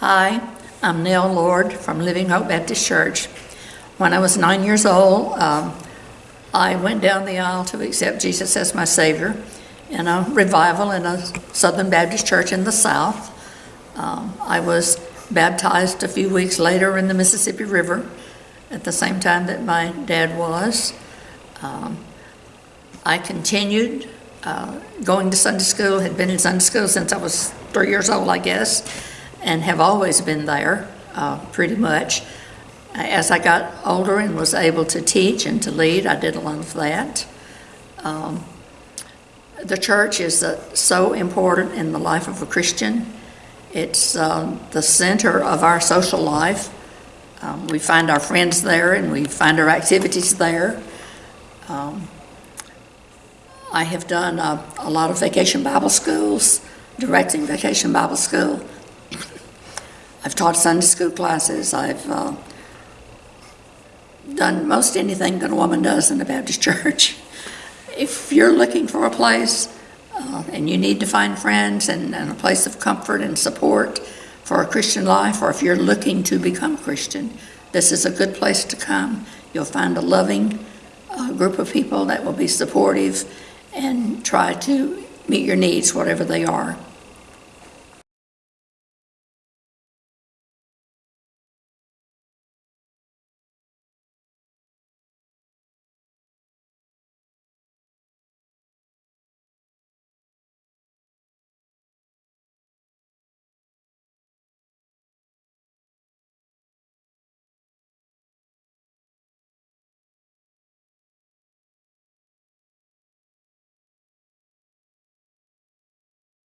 Hi, I'm Nell Lord from Living Hope Baptist Church. When I was nine years old, um, I went down the aisle to accept Jesus as my Savior in a revival in a Southern Baptist church in the South. Um, I was baptized a few weeks later in the Mississippi River at the same time that my dad was. Um, I continued uh, going to Sunday school, had been in Sunday school since I was three years old, I guess, and have always been there uh, pretty much. As I got older and was able to teach and to lead, I did a lot of that. Um, the church is uh, so important in the life of a Christian. It's um, the center of our social life. Um, we find our friends there and we find our activities there. Um, I have done uh, a lot of vacation Bible schools, directing vacation Bible school. I've taught Sunday school classes. I've uh, done most anything that a woman does in the Baptist church. If you're looking for a place uh, and you need to find friends and, and a place of comfort and support for a Christian life, or if you're looking to become a Christian, this is a good place to come. You'll find a loving uh, group of people that will be supportive and try to meet your needs, whatever they are.